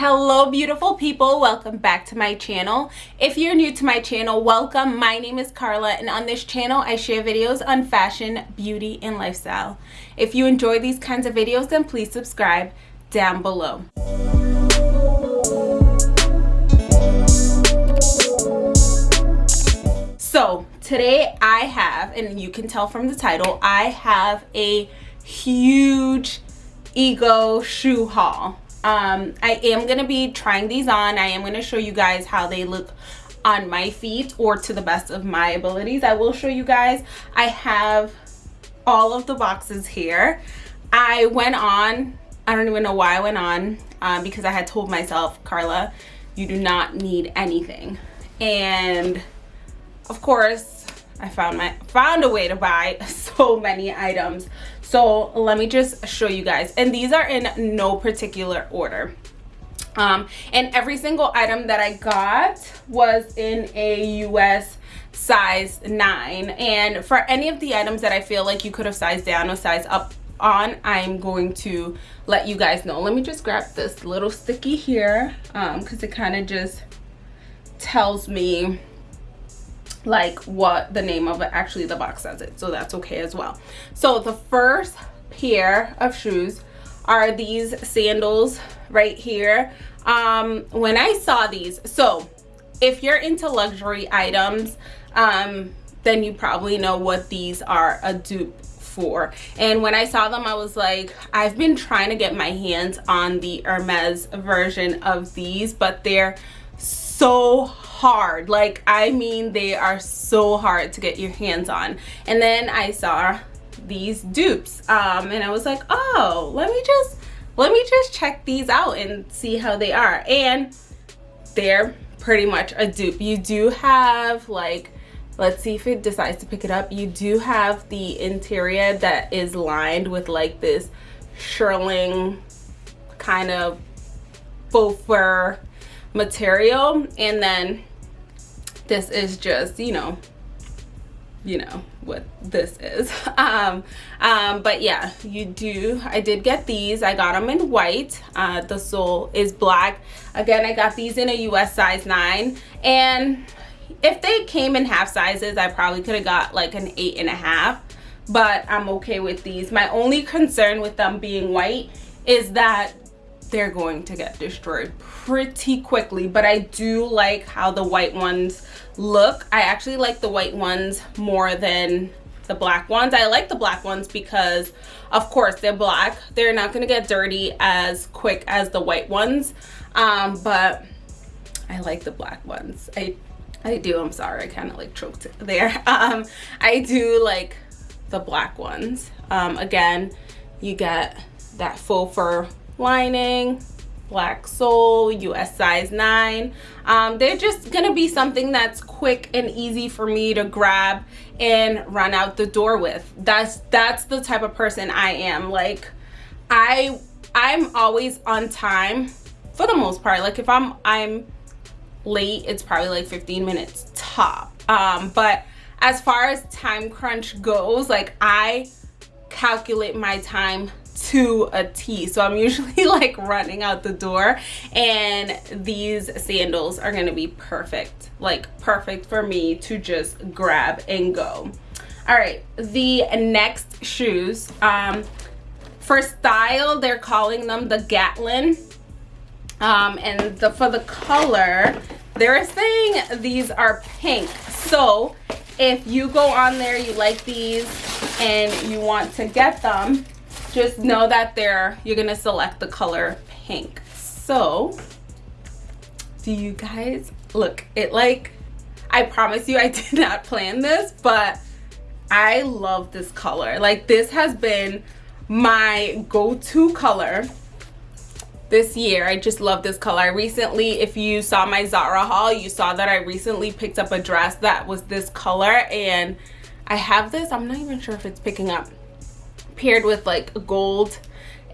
hello beautiful people. Welcome back to my channel. If you're new to my channel welcome. My name is Carla and on this channel I share videos on fashion beauty and lifestyle. If you enjoy these kinds of videos then please subscribe down below. So today I have and you can tell from the title I have a huge ego shoe haul um i am to be trying these on. I am to show you guys how they look on my feet or to the best of my abilities. I will show you guys. I have all of the boxes here. I went on i don't even know why i went on um, because i had told myself carla you do not need anything. And of course i found my found a way to buy so many items. So let me just show you guys. And these are in no particular order. Um, and every single item that I got was in a US size 9 and for any of the items that I feel like you could have sized down or sized up on I'm going to let you guys know. Let me just grab this little sticky here because um, it kind of just tells me like what the name of it actually the box says it so that's okay as well. So the first pair of shoes are these sandals right here. Um when i saw these so if you're into luxury items um then you probably know what these are a dupe for. And when i saw them i was like i've been trying to get my hands on the hermes version of these but they're so hard. Like i mean they are so hard to get your hands on. And then i saw these dupes um and i was like oh let me just let me just check these out and see how they are. And they're pretty much a dupe. You do have like let's see if it decides to pick it up. You do have the interior that is lined with like this shearling kind of faux fur material. And then this is just you know you know what this is. Um um but yeah you do i did get these. I got them in white. Uh the sole is black. Again i got these in a us size 9 and if they came in half sizes i probably could have got like an eight and a half. But i'm okay with these. My only concern with them being white is that they're going to get destroyed pretty quickly but i do like how the white ones look. I actually like the white ones more than the black ones. I like the black ones because of course they're black. They're not going to get dirty as quick as the white ones um, but i like the black ones. I i do i'm sorry i kind of like choked there. Um, i do like the black ones. Um, again you get that faux fur lining black sole us size 9 um, they're just gonna be something that's quick and easy for me to grab and run out the door with. That's that's the type of person i am. Like i i'm always on time for the most part. Like if i'm i'm late it's probably like 15 minutes top. Um but as far as time crunch goes like i calculate my time to a T. So I'm usually like running out the door and these sandals are gonna be perfect, like perfect for me to just grab and go. All right, the next shoes, um, for style, they're calling them the Gatlin. Um, and the, for the color, they're saying these are pink. So if you go on there, you like these and you want to get them, just know that they're you're gonna select the color pink. So do you guys look it like i promise you i did not plan this but i love this color. Like this has been my go-to color this year. I just love this color. I recently if you saw my zara haul you saw that i recently picked up a dress that was this color and i have this. I'm not even sure if it's picking up paired with like gold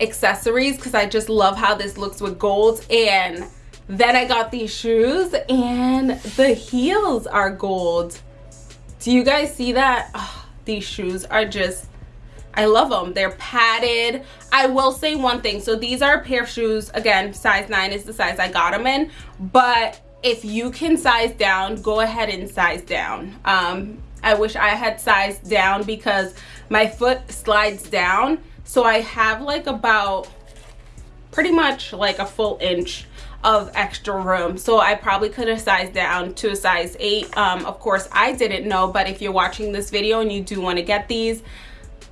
accessories because I just love how this looks with gold and then I got these shoes and the heels are gold do you guys see that oh, these shoes are just I love them. They're padded. I will say one thing. So these are a pair of shoes. Again, size 9 is the size I got them in. But if you can size down, go ahead and size down. Um, I wish I had sized down because my foot slides down. So I have like about pretty much like a full inch of extra room. So i probably could have sized down to a size 8 um, of course i didn't know but if you're watching this video and you do want to get these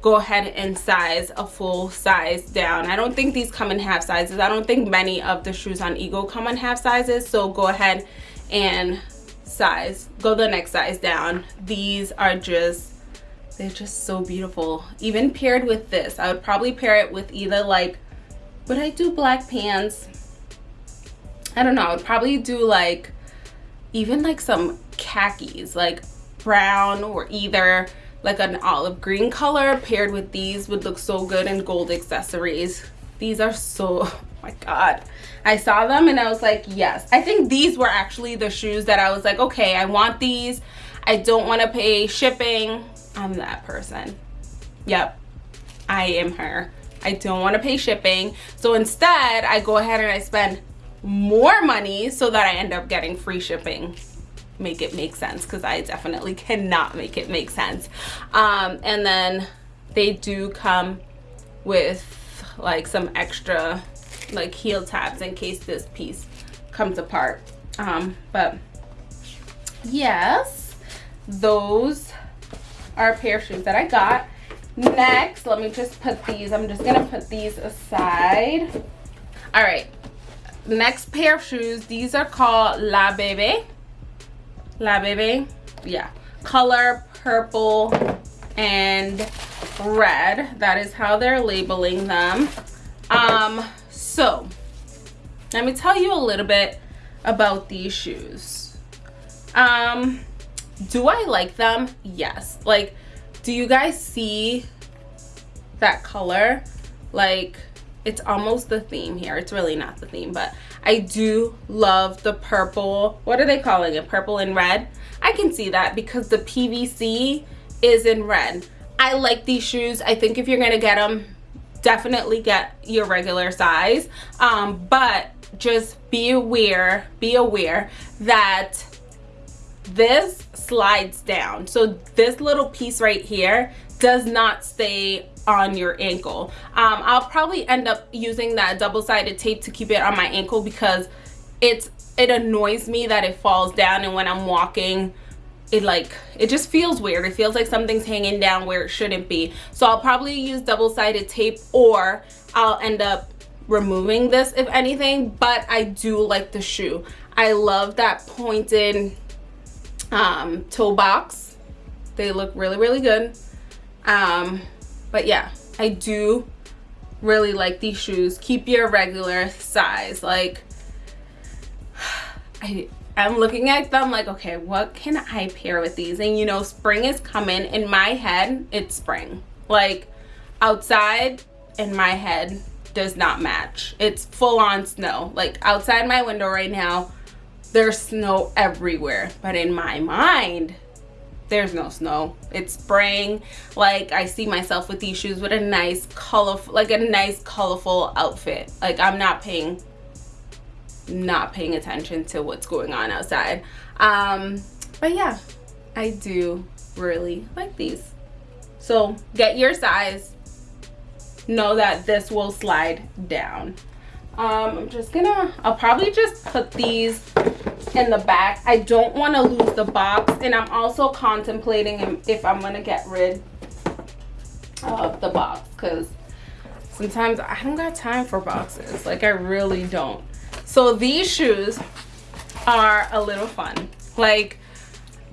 go ahead and size a full size down. I don't think these come in half sizes. I don't think many of the shoes on ego come in half sizes. So go ahead and size go the next size down. These are just they're just so beautiful. Even paired with this i would probably pair it with either like would i do black pants? I don't know. I would probably do like even like some khakis like brown or either like an olive green color paired with these would look so good and gold accessories. These are so oh my god. I saw them and i was like yes. I think these were actually the shoes that i was like okay i want these. I don't want to pay shipping i'm that person. Yep. I am her. I don't want to pay shipping. So instead i go ahead and i spend more money so that i end up getting free shipping. Make it make sense because I definitely cannot make it make sense. Um, and then they do come with like some extra like heel tabs in case this piece comes apart. Um, but yes, those are a pair of shoes that I got. Next, let me just put these, I'm just gonna put these aside. All right, next pair of shoes, these are called La Bebe. La Bebe. Yeah. Color purple and red. That is how they're labeling them. Um, so, let me tell you a little bit about these shoes. Um, do I like them? Yes. Like, do you guys see that color? Like, it's almost the theme here. It's really not the theme, but I do love the purple. What are they calling it? Purple and red? I can see that because the PVC is in red. I like these shoes. I think if you're going to get them, definitely get your regular size. Um, but just be aware, be aware that this slides down. So this little piece right here does not stay on your ankle. Um, I'll probably end up using that double-sided tape to keep it on my ankle because it's it annoys me that it falls down and when I'm walking it like it just feels weird it feels like something's hanging down where it shouldn't be so I'll probably use double-sided tape or I'll end up removing this if anything but I do like the shoe I love that pointed um, toe box they look really really good. Um, but yeah i do really like these shoes. Keep your regular size. Like i i'm looking at them like okay what can i pair with these? And you know spring is coming. In my head it's spring. Like outside in my head does not match. It's full on snow. Like outside my window right now there's snow everywhere but in my mind there's no snow. It's spring like i see myself with these shoes with a nice colorful like a nice colorful outfit. Like i'm not paying not paying attention to what's going on outside. Um but yeah i do really like these. So get your size. Know that this will slide down um i'm just gonna i'll probably just put these in the back. I don't want to lose the box and i'm also contemplating if i'm gonna get rid of the box because sometimes i don't got time for boxes. Like i really don't. So these shoes are a little fun. Like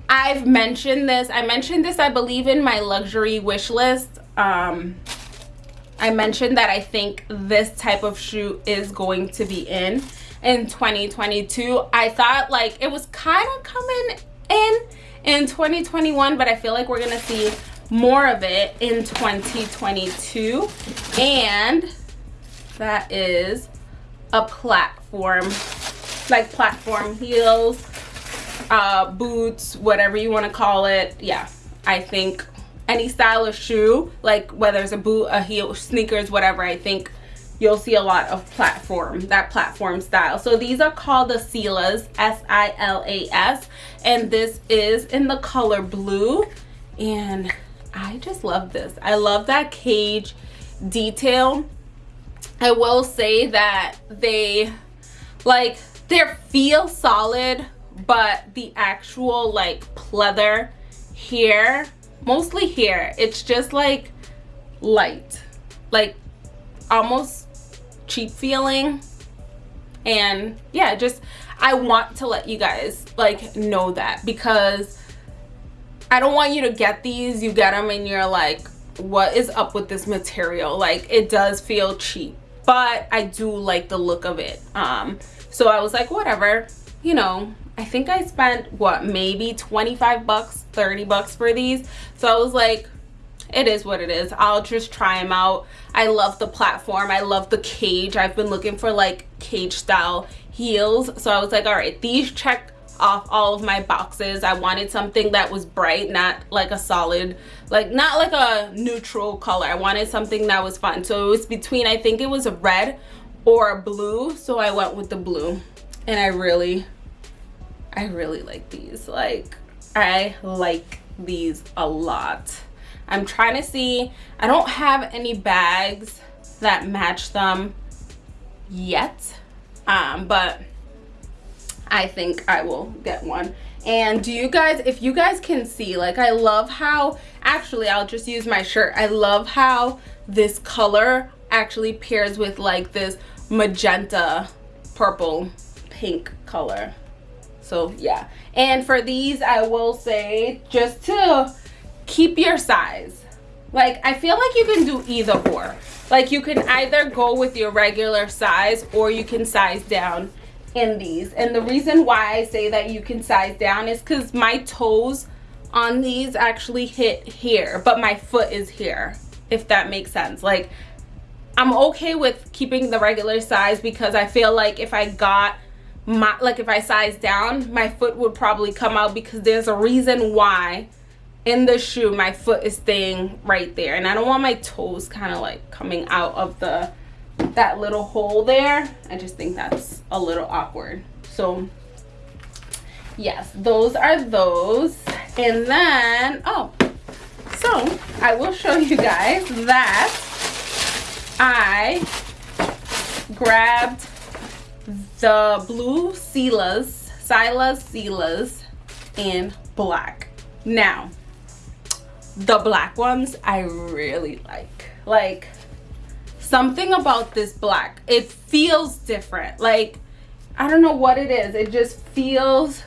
i've mentioned this i mentioned this i believe in my luxury wish list. Um I mentioned that I think this type of shoe is going to be in in 2022. I thought like it was kind of coming in in 2021, but I feel like we're going to see more of it in 2022. And that is a platform, like platform heels, uh, boots, whatever you want to call it. Yeah, I think any style of shoe like whether it's a boot a heel sneakers whatever i think you'll see a lot of platform that platform style. So these are called the silas s-i-l-a-s and this is in the color blue. And i just love this. I love that cage detail. I will say that they like they feel solid but the actual like pleather here mostly here it's just like light. Like almost cheap feeling. And yeah just i want to let you guys like know that because i don't want you to get these. You get them and you're like what is up with this material? Like it does feel cheap but i do like the look of it. Um so i was like whatever you know I think I spent what maybe 25 bucks 30 bucks for these. So I was like it is what it is. I'll just try them out. I love the platform. I love the cage. I've been looking for like cage style heels. So I was like all right these check off all of my boxes. I wanted something that was bright not like a solid like not like a neutral color. I wanted something that was fun. So it was between I think it was a red or a blue. So I went with the blue. And I really I really like these. Like, I like these a lot. I'm trying to see, I don't have any bags that match them yet, um, but I think I will get one. And do you guys, if you guys can see, like I love how, actually I'll just use my shirt. I love how this color actually pairs with like this magenta, purple, pink color so yeah. And for these i will say just to keep your size. Like i feel like you can do either or. Like you can either go with your regular size or you can size down in these. And the reason why i say that you can size down is because my toes on these actually hit here but my foot is here if that makes sense. Like i'm okay with keeping the regular size because i feel like if i got my like if I size down my foot would probably come out because there's a reason why in the shoe my foot is staying right there. And I don't want my toes kind of like coming out of the that little hole there. I just think that's a little awkward. So yes those are those. And then oh so I will show you guys that I grabbed the blue Silas, Silas Silas in black. Now, the black ones I really like. Like, something about this black, it feels different. Like, I don't know what it is. It just feels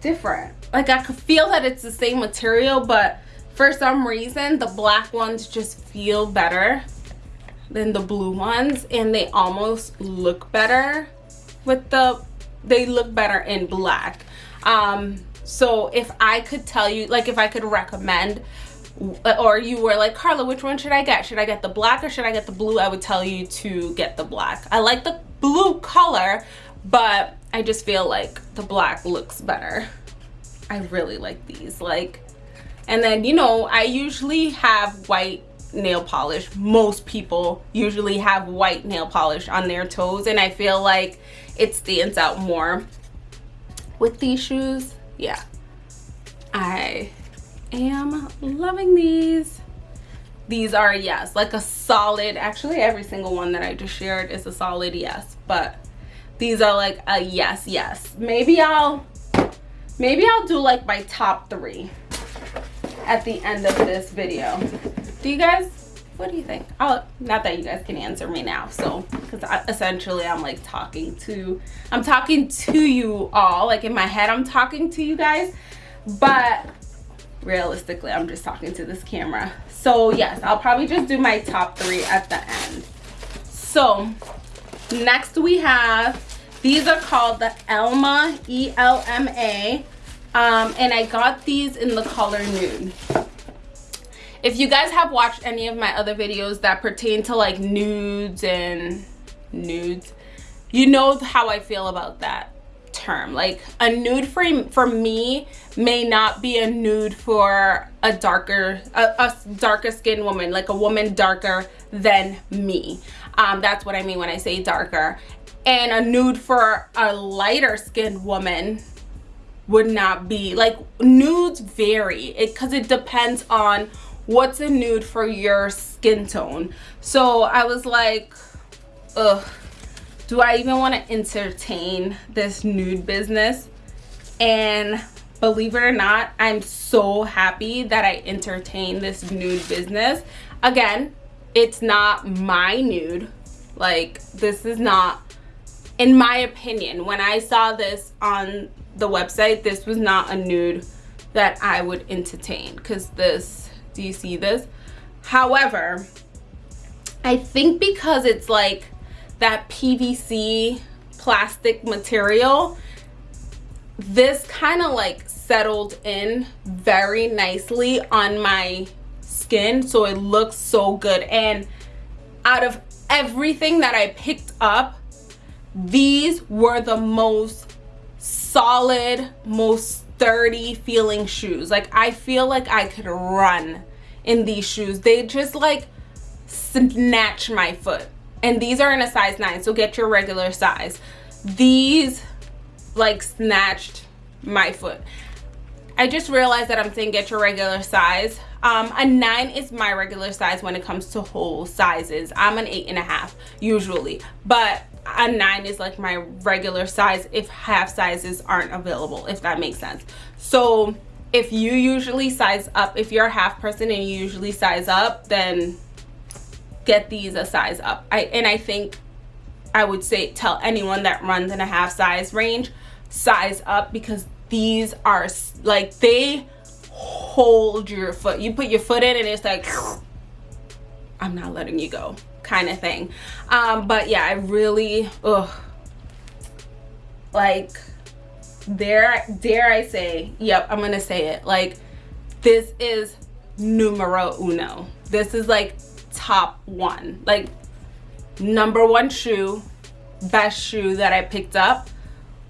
different. Like, I could feel that it's the same material, but for some reason, the black ones just feel better than the blue ones and they almost look better with the they look better in black. Um so if i could tell you like if i could recommend or you were like carla which one should i get? Should i get the black or should i get the blue? I would tell you to get the black. I like the blue color but i just feel like the black looks better. I really like these like and then you know i usually have white nail polish. Most people usually have white nail polish on their toes and i feel like it stands out more with these shoes. Yeah. I am loving these. These are yes like a solid actually every single one that i just shared is a solid yes but these are like a yes yes. Maybe i'll maybe i'll do like my top three at the end of this video do you guys what do you think? Oh not that you guys can answer me now so because essentially i'm like talking to i'm talking to you all like in my head i'm talking to you guys but realistically i'm just talking to this camera. So yes i'll probably just do my top three at the end. So next we have these are called the elma e-l-m-a um, and i got these in the color nude if you guys have watched any of my other videos that pertain to like nudes and nudes you know how i feel about that term. Like a nude for for me may not be a nude for a darker a, a darker skinned woman like a woman darker than me. Um, that's what i mean when i say darker. And a nude for a lighter skinned woman would not be like nudes vary. It because it depends on what's a nude for your skin tone? So i was like ugh do i even want to entertain this nude business? And believe it or not i'm so happy that i entertain this nude business. Again it's not my nude. Like this is not in my opinion when i saw this on the website this was not a nude that i would entertain because this do you see this? However i think because it's like that pvc plastic material this kind of like settled in very nicely on my skin so it looks so good. And out of everything that i picked up these were the most solid most sturdy feeling shoes. Like i feel like i could run in these shoes. They just like snatch my foot. And these are in a size 9 so get your regular size. These like snatched my foot. I just realized that i'm saying get your regular size. Um, a nine is my regular size when it comes to whole sizes. I'm an eight and a half usually. But a nine is like my regular size if half sizes aren't available if that makes sense. So if you usually size up if you're a half person and you usually size up then get these a size up. I and i think i would say tell anyone that runs in a half size range size up because these are like they hold your foot. You put your foot in and it's like i'm not letting you go kind of thing. Um but yeah i really ugh. Like dare dare i say yep i'm gonna say it. Like this is numero uno. This is like top one. Like number one shoe best shoe that i picked up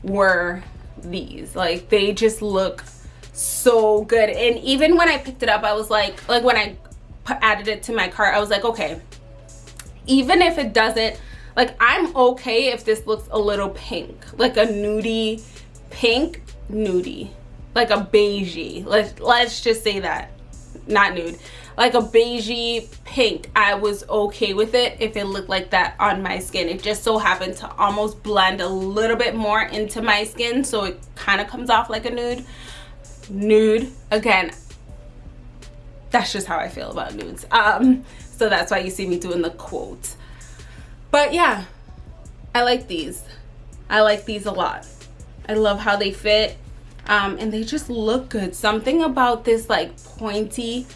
were these. Like they just look so good. And even when i picked it up i was like like when i added it to my cart i was like okay even if it doesn't like i'm okay if this looks a little pink like a nudie pink nudie like a beigey. Let's let's just say that. Not nude. Like a beigey pink. I was okay with it if it looked like that on my skin. It just so happened to almost blend a little bit more into my skin so it kind of comes off like a nude. Nude again that's just how i feel about nudes. Um so that's why you see me doing the quote. But yeah i like these. I like these a lot. I love how they fit um, and they just look good. Something about this like pointy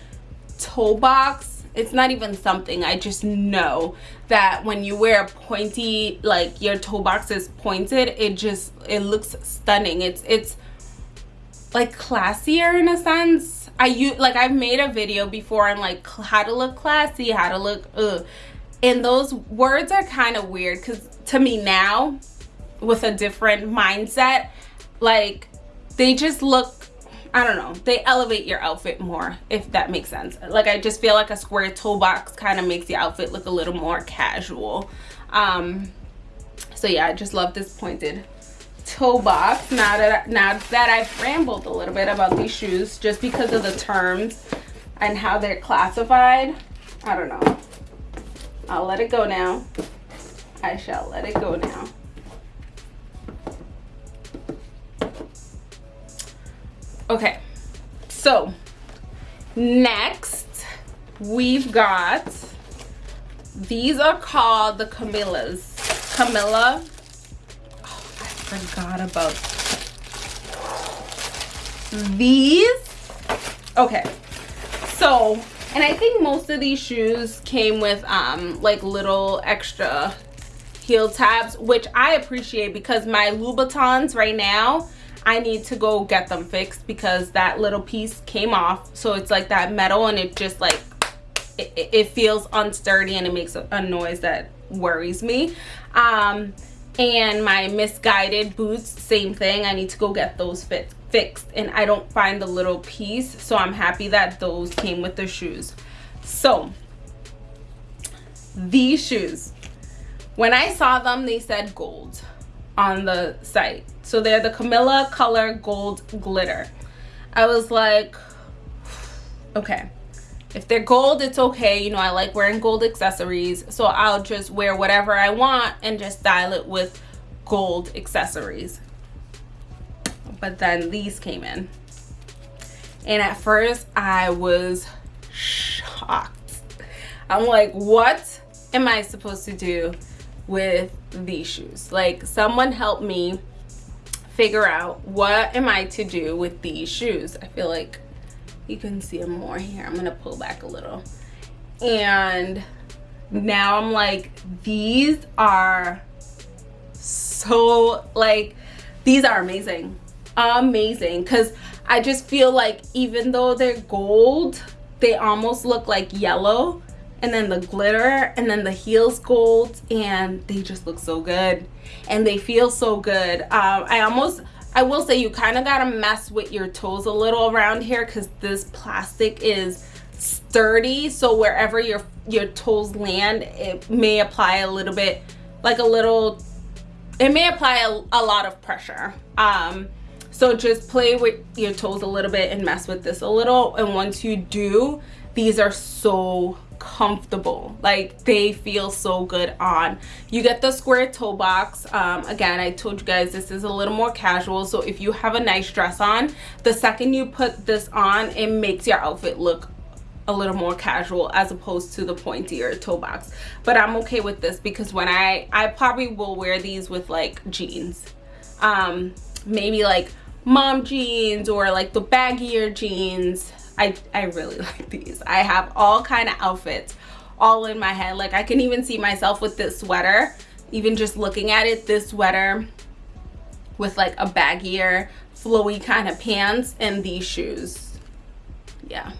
toe box it's not even something. I just know that when you wear a pointy like your toe box is pointed it just it looks stunning. It's it's like classier in a sense i use like i've made a video before on like how to look classy how to look ugh. and those words are kind of weird because to me now with a different mindset like they just look I don't know they elevate your outfit more if that makes sense like I just feel like a square toe box kind of makes the outfit look a little more casual um so yeah I just love this pointed toe box now that now that I've rambled a little bit about these shoes just because of the terms and how they're classified I don't know. I'll let it go now. I shall let it go now. Okay so next we've got these are called the camillas. Camilla forgot about these. Okay so and i think most of these shoes came with um like little extra heel tabs which i appreciate because my louboutins right now i need to go get them fixed because that little piece came off. So it's like that metal and it just like it, it feels unsturdy and it makes a, a noise that worries me. Um and my Missguided boots same thing. I need to go get those fit fixed. And i don't find the little piece so i'm happy that those came with the shoes. So these shoes when i saw them they said gold on the site. So they're the camilla color gold glitter. I was like okay if they're gold it's okay. You know i like wearing gold accessories so i'll just wear whatever i want and just style it with gold accessories. But then these came in. And at first i was shocked. I'm like what am i supposed to do with these shoes? Like someone help me figure out what am i to do with these shoes? I feel like you can see them more here. I'm gonna pull back a little. And now i'm like these are so like these are amazing. Amazing. Because i just feel like even though they're gold they almost look like yellow and then the glitter and then the heels gold and they just look so good. And they feel so good. Um, i almost I will say you kind of got to mess with your toes a little around here because this plastic is sturdy. So wherever your, your toes land, it may apply a little bit, like a little, it may apply a, a lot of pressure. Um, so just play with your toes a little bit and mess with this a little. And once you do, these are so comfortable. Like they feel so good on. You get the square toe box. Um, again i told you guys this is a little more casual. So if you have a nice dress on the second you put this on it makes your outfit look a little more casual as opposed to the pointier toe box. But i'm okay with this because when i i probably will wear these with like jeans. Um maybe like mom jeans or like the baggier jeans I, I really like these. I have all kind of outfits all in my head. Like I can even see myself with this sweater, even just looking at it, this sweater with like a baggier, flowy kind of pants and these shoes. Yeah,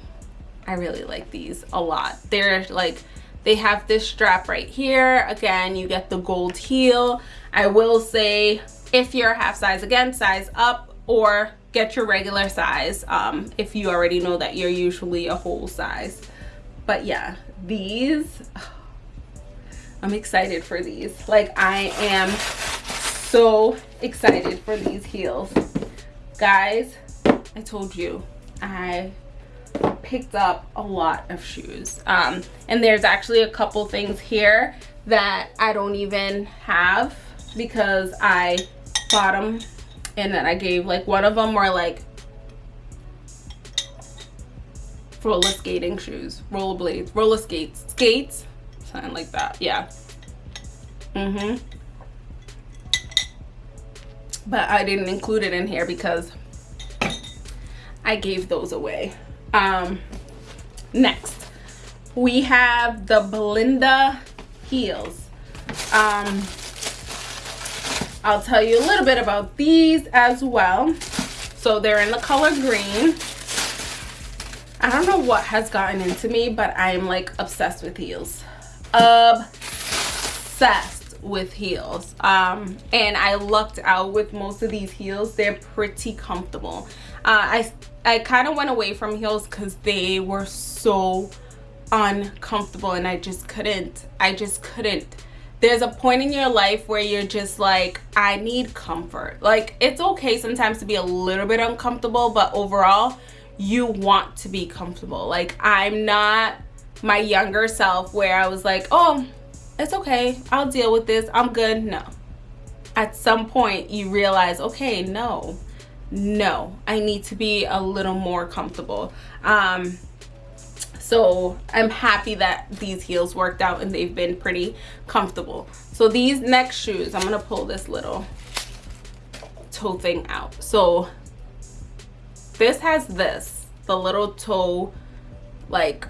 I really like these a lot. They're like, they have this strap right here. Again, you get the gold heel. I will say if you're half size, again, size up or get your regular size um, if you already know that you're usually a whole size. But yeah these I'm excited for these. Like I am so excited for these heels. Guys I told you I picked up a lot of shoes. Um, and there's actually a couple things here that I don't even have because I bought them and then I gave like one of them were like roller skating shoes, roller blades, roller skates, skates, something like that. Yeah. Mhm. but I didn't include it in here because I gave those away. Um, next, we have the Belinda heels. Um, I'll tell you a little bit about these as well. So they're in the color green. I don't know what has gotten into me, but I'm like obsessed with heels. Obsessed with heels. Um, and I lucked out with most of these heels. They're pretty comfortable. Uh, I, I kind of went away from heels because they were so uncomfortable and I just couldn't, I just couldn't there's a point in your life where you're just like i need comfort. Like it's okay sometimes to be a little bit uncomfortable but overall you want to be comfortable. Like i'm not my younger self where i was like oh it's okay. I'll deal with this. I'm good. No. At some point you realize okay no. No. I need to be a little more comfortable. Um so i'm happy that these heels worked out and they've been pretty comfortable. So these next shoes i'm gonna pull this little toe thing out. So this has this the little toe like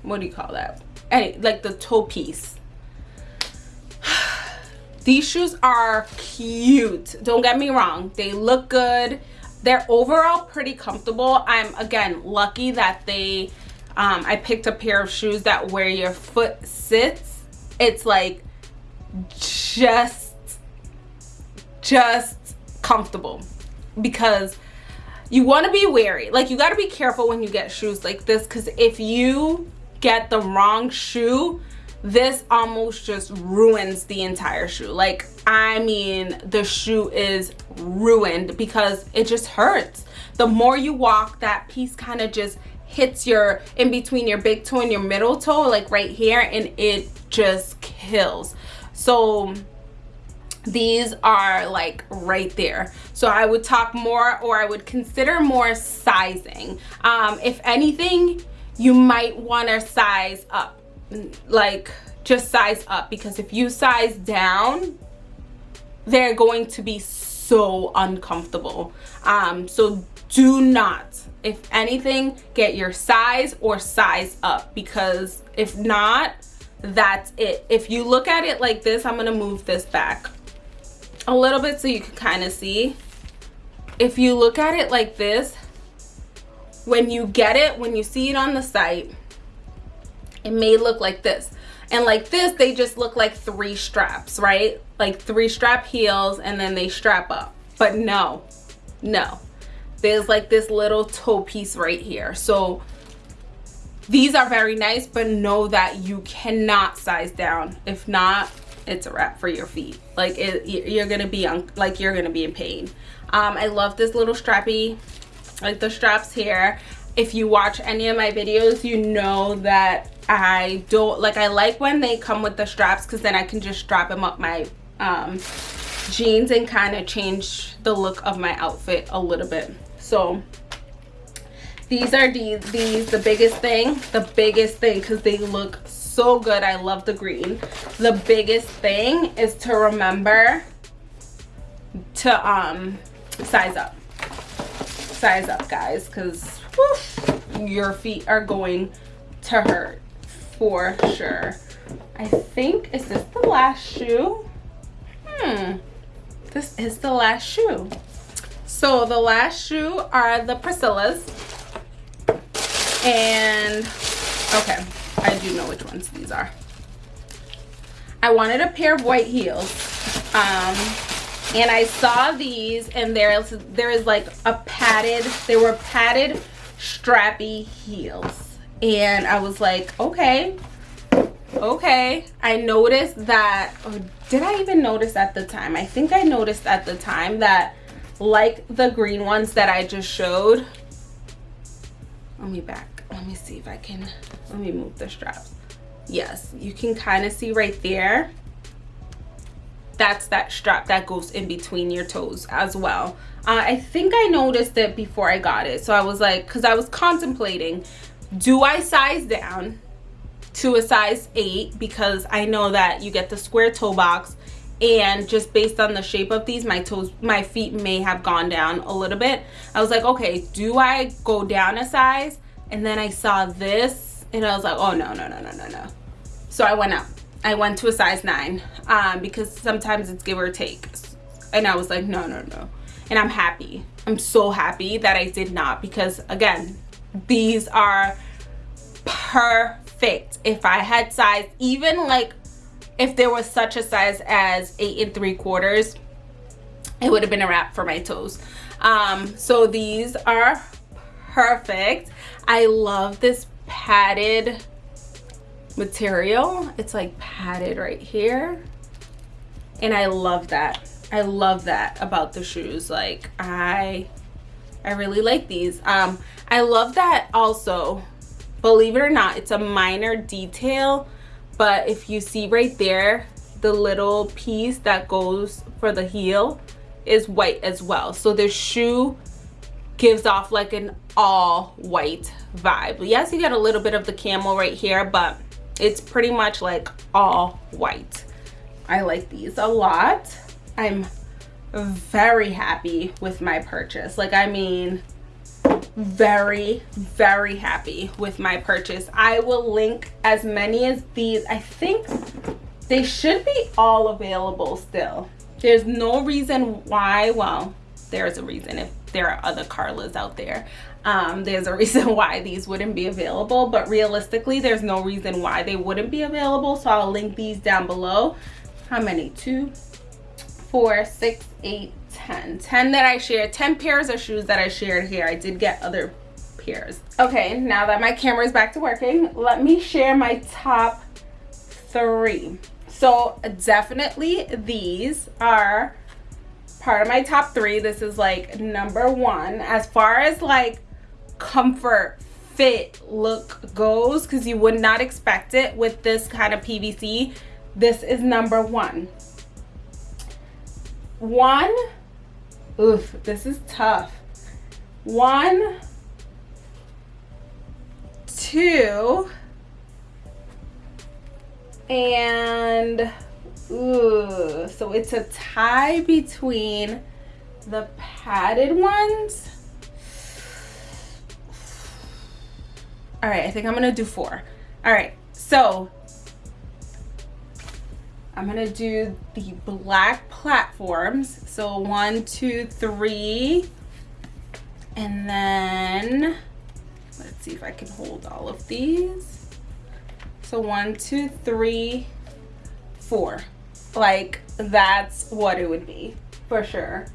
what do you call that? Any like the toe piece. These shoes are cute don't get me wrong they look good. They're overall pretty comfortable. I'm again lucky that they um, I picked a pair of shoes that where your foot sits, it's like just just comfortable because you want to be wary. Like you got to be careful when you get shoes like this because if you get the wrong shoe this almost just ruins the entire shoe. Like i mean the shoe is ruined because it just hurts. The more you walk that piece kind of just hits your in between your big toe and your middle toe like right here and it just kills. So these are like right there. So i would talk more or i would consider more sizing. Um if anything you might want to size up like just size up because if you size down they're going to be so uncomfortable. Um so do not if anything get your size or size up because if not that's it. If you look at it like this i'm gonna move this back a little bit so you can kind of see. If you look at it like this when you get it when you see it on the site it may look like this. And like this they just look like three straps right? Like three strap heels and then they strap up. But no no there's like this little toe piece right here. So these are very nice but know that you cannot size down. If not it's a wrap for your feet. Like it, you're gonna be like you're gonna be in pain. Um i love this little strappy like the straps here. If you watch any of my videos you know that i don't like i like when they come with the straps because then i can just strap them up my um jeans and kind of change the look of my outfit a little bit so these are these these the biggest thing the biggest thing because they look so good. I love the green. The biggest thing is to remember to um size up. Size up guys because your feet are going to hurt for sure. I think is this the last shoe? Hmm. This is the last shoe so the last shoe are the priscillas and okay I do know which ones these are. I wanted a pair of white heels. Um, and I saw these and there's there is like a padded, they were padded strappy heels. And I was like, okay, okay. I noticed that, or did I even notice at the time? I think I noticed at the time that like the green ones that I just showed, let me back let me see if I can, let me move the straps. Yes, you can kind of see right there. That's that strap that goes in between your toes as well. Uh, I think I noticed it before I got it. So I was like, because I was contemplating, do I size down to a size 8 because I know that you get the square toe box and just based on the shape of these my toes my feet may have gone down a little bit i was like okay do i go down a size and then I saw this and I was like, oh no, no, no, no, no, no. So I went up. I went to a size nine um, because sometimes it's give or take. And I was like, no, no, no. And I'm happy. I'm so happy that I did not because again, these are perfect. If I had size, even like if there was such a size as eight and three quarters, it would have been a wrap for my toes. Um, so these are perfect. I love this padded material. It's like padded right here. And I love that. I love that about the shoes. Like I I really like these. Um I love that also, believe it or not, it's a minor detail, but if you see right there, the little piece that goes for the heel is white as well. So the shoe gives off like an all white vibe. Yes you get a little bit of the camel right here but it's pretty much like all white. I like these a lot. I'm very happy with my purchase. Like i mean very very happy with my purchase i will link as many as these i think they should be all available still there's no reason why well there's a reason if there are other Carlas out there. Um, there's a reason why these wouldn't be available, but realistically, there's no reason why they wouldn't be available. So I'll link these down below. How many? Two, four, six, eight, ten. Ten that I shared, 10 pairs of shoes that I shared here. I did get other pairs. Okay, now that my camera is back to working, let me share my top three. So definitely these are part of my top three. This is like number one. As far as like comfort, fit, look goes, because you would not expect it with this kind of PVC, this is number one. One, oof, this is tough. One, two, and ooh, so it's a tie between the padded ones. All right, I think I'm gonna do four. All right, so I'm gonna do the black platforms. So one, two, three, and then let's see if I can hold all of these. So one, two, three, four. Like that's what it would be for sure.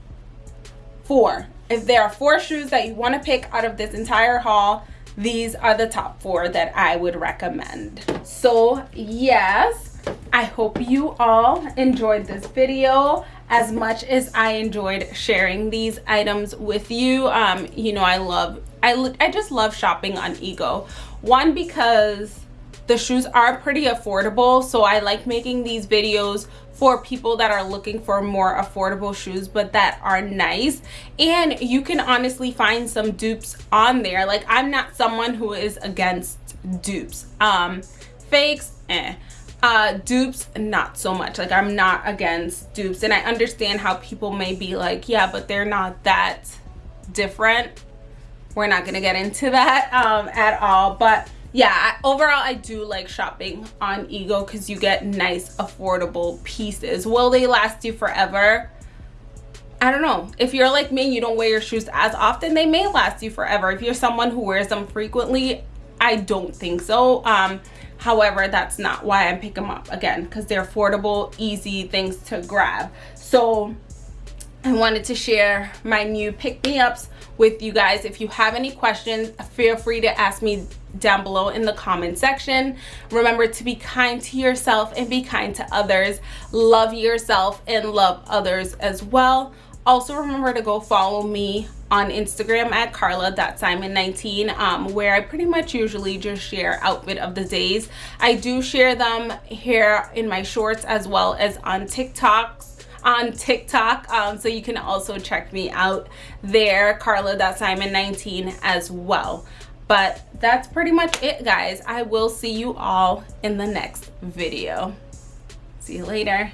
Four. If there are four shoes that you want to pick out of this entire haul, these are the top four that I would recommend. So yes, I hope you all enjoyed this video as much as I enjoyed sharing these items with you. Um, you know, I love, I, I just love shopping on Ego. One, because the shoes are pretty affordable. So I like making these videos for people that are looking for more affordable shoes but that are nice and you can honestly find some dupes on there like i'm not someone who is against dupes um fakes eh uh dupes not so much. Like i'm not against dupes and i understand how people may be like yeah but they're not that different. We're not gonna get into that um at all but yeah overall i do like shopping on ego because you get nice affordable pieces. Will they last you forever? I don't know. If you're like me you don't wear your shoes as often they may last you forever. If you're someone who wears them frequently i don't think so um however that's not why i pick them up again because they're affordable easy things to grab so i wanted to share my new pick-me-ups with you guys if you have any questions feel free to ask me down below in the comment section. Remember to be kind to yourself and be kind to others. Love yourself and love others as well. Also remember to go follow me on Instagram at carla.simon19 um, where I pretty much usually just share outfit of the days. I do share them here in my shorts as well as on TikToks on TikTok. Um, so you can also check me out there, carla.simon19 as well but that's pretty much it guys i will see you all in the next video see you later